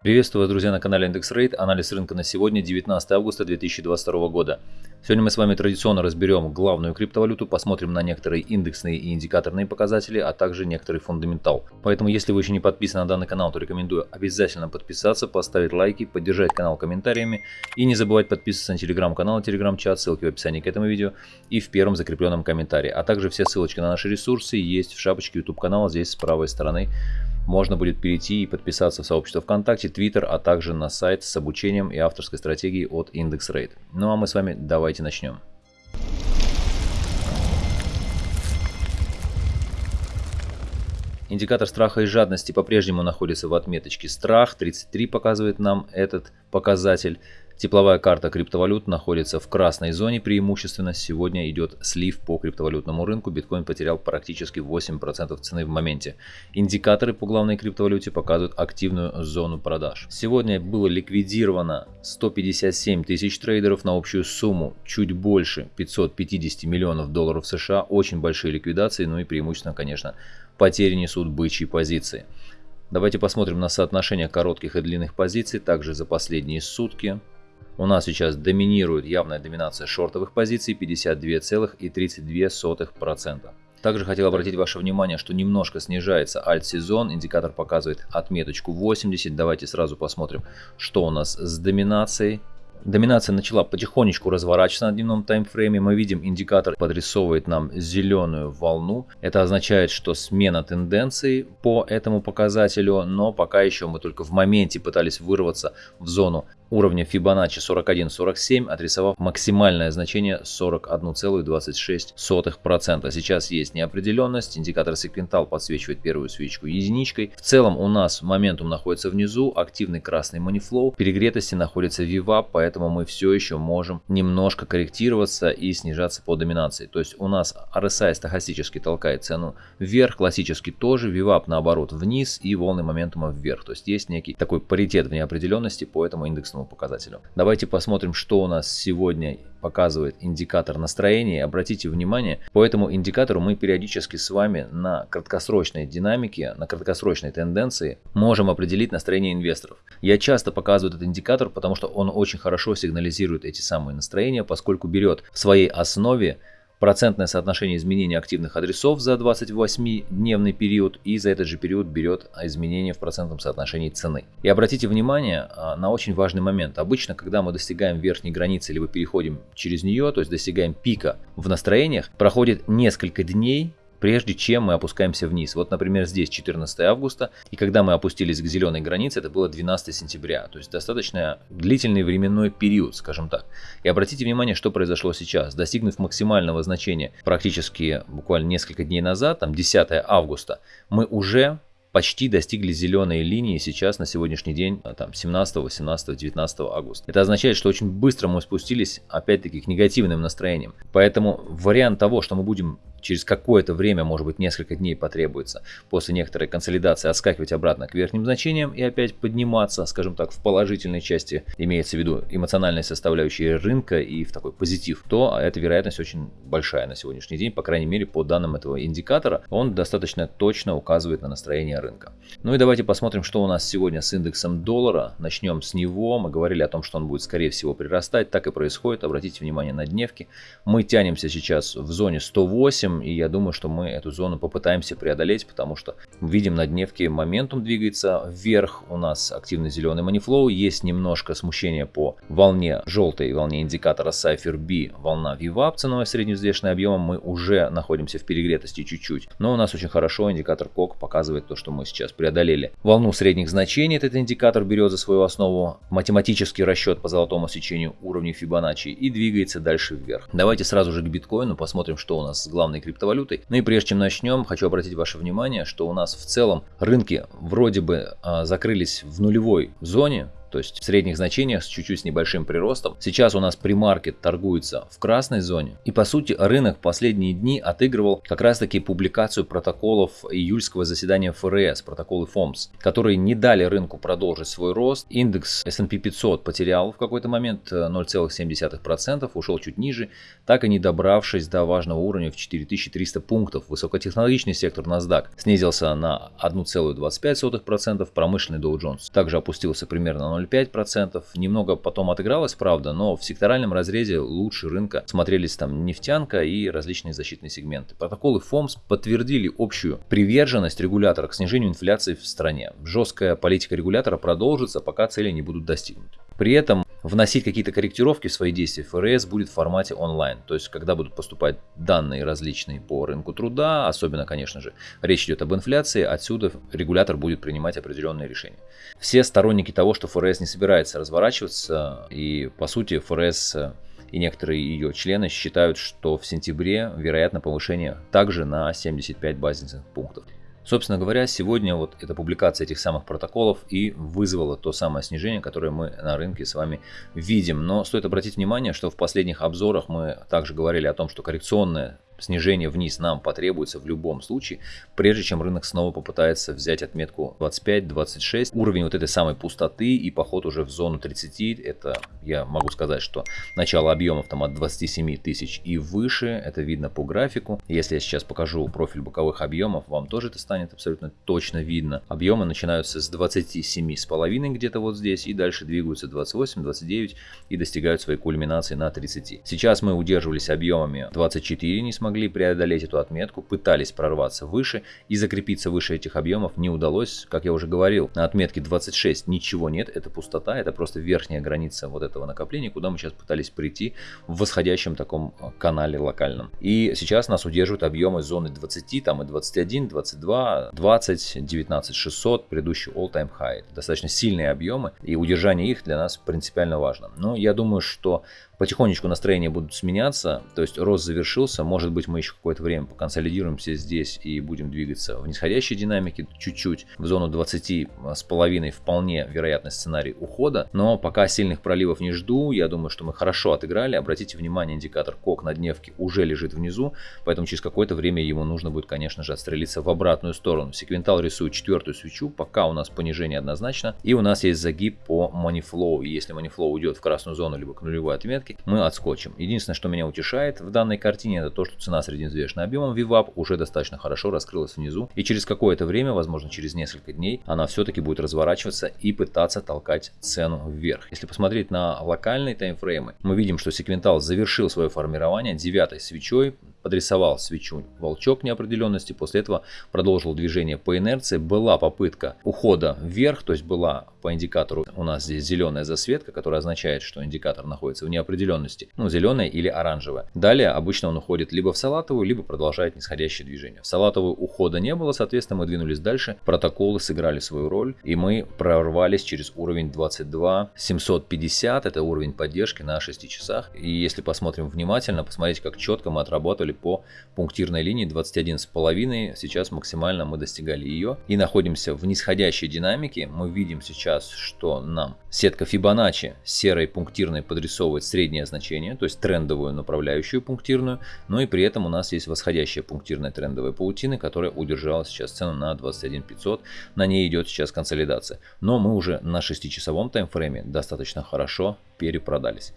Приветствую вас, друзья, на канале Индекс Рейд. Анализ рынка на сегодня, 19 августа 2022 года. Сегодня мы с вами традиционно разберем главную криптовалюту, посмотрим на некоторые индексные и индикаторные показатели, а также некоторый фундаментал. Поэтому, если вы еще не подписаны на данный канал, то рекомендую обязательно подписаться, поставить лайки, поддержать канал комментариями и не забывать подписываться на телеграм-канал телеграм-чат, ссылки в описании к этому видео и в первом закрепленном комментарии. А также все ссылочки на наши ресурсы есть в шапочке YouTube канала здесь с правой стороны можно будет перейти и подписаться в сообщество ВКонтакте, Твиттер, а также на сайт с обучением и авторской стратегией от IndexRate. Ну а мы с вами давайте начнем. Индикатор страха и жадности по-прежнему находится в отметочке страх, 33 показывает нам этот показатель. Тепловая карта криптовалют находится в красной зоне преимущественно. Сегодня идет слив по криптовалютному рынку. Биткоин потерял практически 8% цены в моменте. Индикаторы по главной криптовалюте показывают активную зону продаж. Сегодня было ликвидировано 157 тысяч трейдеров на общую сумму чуть больше 550 миллионов долларов США. Очень большие ликвидации, ну и преимущественно, конечно, потери несут бычьи позиции. Давайте посмотрим на соотношение коротких и длинных позиций, также за последние сутки. У нас сейчас доминирует явная доминация шортовых позиций 52,32%. Также хотел обратить ваше внимание, что немножко снижается альт-сезон, индикатор показывает отметочку 80. Давайте сразу посмотрим, что у нас с доминацией. Доминация начала потихонечку разворачиваться на дневном таймфрейме. Мы видим, индикатор подрисовывает нам зеленую волну. Это означает, что смена тенденции по этому показателю, но пока еще мы только в моменте пытались вырваться в зону уровня Fibonacci 41.47, отрисовав максимальное значение 41,26%. Сейчас есть неопределенность, индикатор секвентал подсвечивает первую свечку единичкой. В целом у нас моментум находится внизу, активный красный манифлоу, перегретости находится VWAP, поэтому мы все еще можем немножко корректироваться и снижаться по доминации. То есть у нас RSI стахастически толкает цену вверх, классически тоже, VWAP наоборот вниз и волны моментума вверх. То есть есть некий такой паритет в неопределенности по этому индексному интересному показателю. Давайте посмотрим, что у нас сегодня показывает индикатор настроения. Обратите внимание, по этому индикатору мы периодически с вами на краткосрочной динамике, на краткосрочной тенденции можем определить настроение инвесторов. Я часто показываю этот индикатор, потому что он очень хорошо сигнализирует эти самые настроения, поскольку берет в своей основе процентное соотношение изменения активных адресов за 28-дневный период и за этот же период берет изменение в процентном соотношении цены. И обратите внимание а, на очень важный момент. Обычно, когда мы достигаем верхней границы, либо переходим через нее, то есть достигаем пика в настроениях, проходит несколько дней, прежде чем мы опускаемся вниз. Вот, например, здесь 14 августа, и когда мы опустились к зеленой границе, это было 12 сентября. То есть достаточно длительный временной период, скажем так. И обратите внимание, что произошло сейчас. Достигнув максимального значения практически буквально несколько дней назад, там 10 августа, мы уже почти достигли зеленой линии сейчас на сегодняшний день, там 17, 18, 19 августа. Это означает, что очень быстро мы спустились опять-таки к негативным настроениям. Поэтому вариант того, что мы будем через какое-то время, может быть несколько дней потребуется, после некоторой консолидации отскакивать обратно к верхним значениям и опять подниматься, скажем так, в положительной части, имеется в виду эмоциональной составляющей рынка и в такой позитив, то эта вероятность очень большая на сегодняшний день, по крайней мере по данным этого индикатора, он достаточно точно указывает на настроение рынка. Ну и давайте посмотрим, что у нас сегодня с индексом доллара. Начнем с него. Мы говорили о том, что он будет скорее всего прирастать. Так и происходит. Обратите внимание на дневки. Мы тянемся сейчас в зоне 108 8, и я думаю, что мы эту зону попытаемся преодолеть, потому что видим на дневке моментум двигается вверх, у нас активный зеленый манифлоу, есть немножко смущения по волне желтой, волне индикатора Cypher B, волна VWAP, ценовой средневзвешенный объемом, мы уже находимся в перегретости чуть-чуть, но у нас очень хорошо индикатор КОК показывает то, что мы сейчас преодолели. Волну средних значений этот индикатор берет за свою основу математический расчет по золотому сечению уровней Фибоначчи и двигается дальше вверх. Давайте сразу же к биткоину посмотрим, что у нас с главной криптовалютой. Ну и прежде чем начнем, хочу обратить ваше внимание, что у нас в целом рынки вроде бы а, закрылись в нулевой зоне, то есть в средних значениях с чуть-чуть с небольшим приростом. Сейчас у нас премаркет торгуется в красной зоне. И по сути рынок последние дни отыгрывал как раз таки публикацию протоколов июльского заседания ФРС, протоколы ФОМС, которые не дали рынку продолжить свой рост. Индекс S&P 500 потерял в какой-то момент 0,7%, э, ушел чуть ниже, так и не добравшись до важного уровня в 4300 пунктов. Высокотехнологичный сектор NASDAQ снизился на 1,25%, промышленный Dow Jones также опустился примерно на 0,5%. Немного потом отыгралось, правда, но в секторальном разрезе лучше рынка смотрелись там нефтянка и различные защитные сегменты. Протоколы ФОМС подтвердили общую приверженность регулятора к снижению инфляции в стране. Жесткая политика регулятора продолжится, пока цели не будут достигнуты. При этом вносить какие-то корректировки в свои действия ФРС будет в формате онлайн. То есть, когда будут поступать данные различные по рынку труда, особенно, конечно же, речь идет об инфляции, отсюда регулятор будет принимать определенные решения. Все сторонники того, что ФРС не собирается разворачиваться, и по сути ФРС и некоторые ее члены считают, что в сентябре вероятно повышение также на 75 базисных пунктов. Собственно говоря, сегодня вот эта публикация этих самых протоколов и вызвала то самое снижение, которое мы на рынке с вами видим. Но стоит обратить внимание, что в последних обзорах мы также говорили о том, что коррекционное снижение вниз нам потребуется в любом случае, прежде чем рынок снова попытается взять отметку 25-26. Уровень вот этой самой пустоты и поход уже в зону 30, это я могу сказать, что начало объемов там от 27 тысяч и выше, это видно по графику. Если я сейчас покажу профиль боковых объемов, вам тоже это станет абсолютно точно видно. Объемы начинаются с 27,5 где-то вот здесь и дальше двигаются 28, 29 и достигают своей кульминации на 30. Сейчас мы удерживались объемами 24, несмотря смогли преодолеть эту отметку, пытались прорваться выше и закрепиться выше этих объемов не удалось. Как я уже говорил, на отметке 26 ничего нет, это пустота, это просто верхняя граница вот этого накопления, куда мы сейчас пытались прийти в восходящем таком э, канале локальном. И сейчас нас удерживают объемы зоны 20, там и 21, 22, 20, 19 600, предыдущий all-time high. Достаточно сильные объемы, и удержание их для нас принципиально важно. Но я думаю, что Потихонечку настроения будут сменяться, то есть рост завершился, может быть мы еще какое-то время поконсолидируемся здесь и будем двигаться в нисходящей динамике чуть-чуть, в зону 20 с половиной вполне вероятный сценарий ухода, но пока сильных проливов не жду, я думаю, что мы хорошо отыграли, обратите внимание, индикатор КОК на дневке уже лежит внизу, поэтому через какое-то время ему нужно будет, конечно же, отстрелиться в обратную сторону. Секвентал рисует четвертую свечу, пока у нас понижение однозначно, и у нас есть загиб по манифлоу, если манифлоу уйдет в красную зону либо к нулевой отметке, отметки, мы отскочим. Единственное, что меня утешает в данной картине, это то, что цена средневзвешенным объемом VWAP уже достаточно хорошо раскрылась внизу. И через какое-то время, возможно через несколько дней, она все-таки будет разворачиваться и пытаться толкать цену вверх. Если посмотреть на локальные таймфреймы, мы видим, что секвентал завершил свое формирование девятой свечой, подрисовал свечу волчок неопределенности, после этого продолжил движение по инерции. Была попытка ухода вверх, то есть была по индикатору у нас здесь зеленая засветка, которая означает, что индикатор находится в неопределенности, ну зеленая или оранжевая. Далее обычно он уходит либо в салатовую, либо продолжает нисходящее движение. В салатовую ухода не было, соответственно мы двинулись дальше, протоколы сыграли свою роль и мы прорвались через уровень 22 750, это уровень поддержки на 6 часах. И если посмотрим внимательно, посмотрите как четко мы отработали по пунктирной линии 21,5. Сейчас максимально мы достигали ее и находимся в нисходящей динамике. Мы видим сейчас, что нам сетка Fibonacci серой пунктирной подрисовывает среднее значение, то есть трендовую направляющую пунктирную, но и при этом у нас есть восходящая пунктирная трендовая паутина, которая удержала сейчас цену на 21 500. На ней идет сейчас консолидация. Но мы уже на 6-часовом таймфрейме достаточно хорошо перепродались.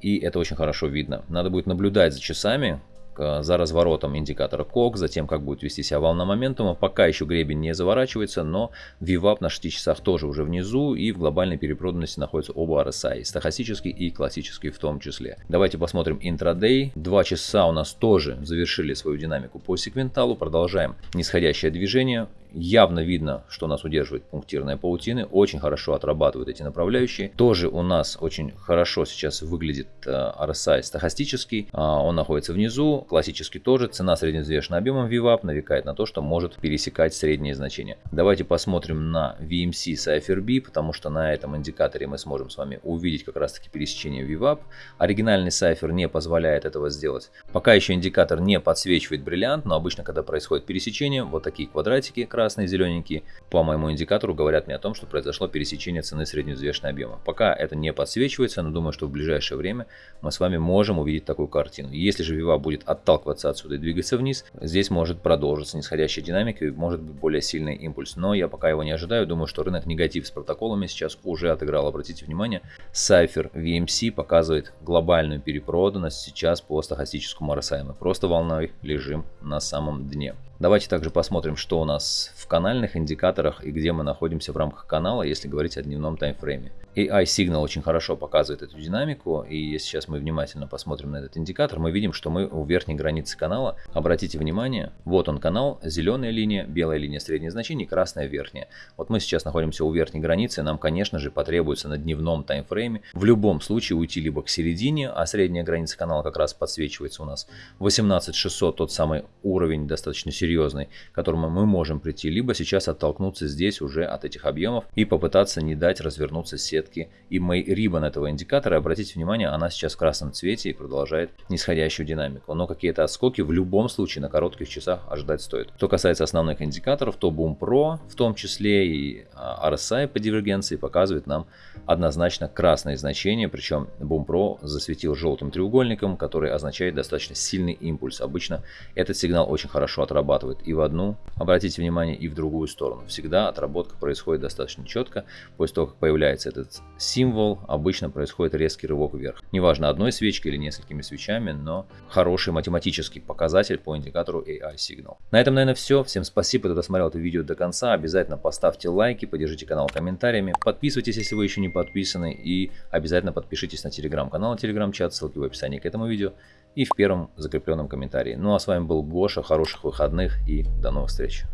И это очень хорошо видно. Надо будет наблюдать за часами, за разворотом индикатора КОК, затем как будет вести себя волна моментума. Пока еще гребень не заворачивается, но VWAP на 6 часах тоже уже внизу и в глобальной перепроданности находятся оба RSI, стахастический и классический в том числе. Давайте посмотрим интрадей. Два часа у нас тоже завершили свою динамику по секвенталу, продолжаем нисходящее движение явно видно, что нас удерживает пунктирная паутины, очень хорошо отрабатывают эти направляющие. Тоже у нас очень хорошо сейчас выглядит э, RSI стахастический, а, он находится внизу, классический тоже, цена средневзвешенным объемом VWAP навекает на то, что может пересекать средние значения. Давайте посмотрим на VMC с IFRB, потому что на этом индикаторе мы сможем с вами увидеть как раз таки пересечение VWAP. Оригинальный сайфер не позволяет этого сделать. Пока еще индикатор не подсвечивает бриллиант, но обычно, когда происходит пересечение, вот такие квадратики красные красные зелененькие, по моему индикатору говорят мне о том, что произошло пересечение цены средневзвешенной объема. Пока это не подсвечивается, но думаю, что в ближайшее время мы с вами можем увидеть такую картину. Если же Вива будет отталкиваться отсюда и двигаться вниз, здесь может продолжиться нисходящая динамика и может быть более сильный импульс. Но я пока его не ожидаю, думаю, что рынок негатив с протоколами сейчас уже отыграл. Обратите внимание, Cypher VMC показывает глобальную перепроданность сейчас по стахастическому RSI. Мы просто волной лежим на самом дне. Давайте также посмотрим, что у нас в канальных индикаторах и где мы находимся в рамках канала, если говорить о дневном таймфрейме. AI Signal очень хорошо показывает эту динамику, и если сейчас мы внимательно посмотрим на этот индикатор, мы видим, что мы у верхней границы канала. Обратите внимание, вот он канал, зеленая линия, белая линия среднее значение, красная верхняя. Вот мы сейчас находимся у верхней границы, нам, конечно же, потребуется на дневном таймфрейме в любом случае уйти либо к середине, а средняя граница канала как раз подсвечивается у нас 18600, тот самый уровень достаточно серьезный, к которому мы можем прийти, либо сейчас оттолкнуться здесь уже от этих объемов и попытаться не дать развернуться сеть сетки и May Ribbon этого индикатора, обратите внимание, она сейчас в красном цвете и продолжает нисходящую динамику. Но какие-то отскоки в любом случае на коротких часах ожидать стоит. Что касается основных индикаторов, то Boom Pro в том числе и а, RSI по дивергенции показывает нам однозначно красные значения, причем Boom Pro засветил желтым треугольником, который означает достаточно сильный импульс. Обычно этот сигнал очень хорошо отрабатывает и в одну, обратите внимание, и в другую сторону. Всегда отработка происходит достаточно четко. После того, как появляется символ, обычно происходит резкий рывок вверх. Неважно, одной свечкой или несколькими свечами, но хороший математический показатель по индикатору AI Signal. На этом, наверное, все. Всем спасибо, кто досмотрел это видео до конца. Обязательно поставьте лайки, поддержите канал комментариями, подписывайтесь, если вы еще не подписаны, и обязательно подпишитесь на телеграм-канал, телеграм-чат, ссылки в описании к этому видео и в первом закрепленном комментарии. Ну а с вами был Гоша, хороших выходных и до новых встреч.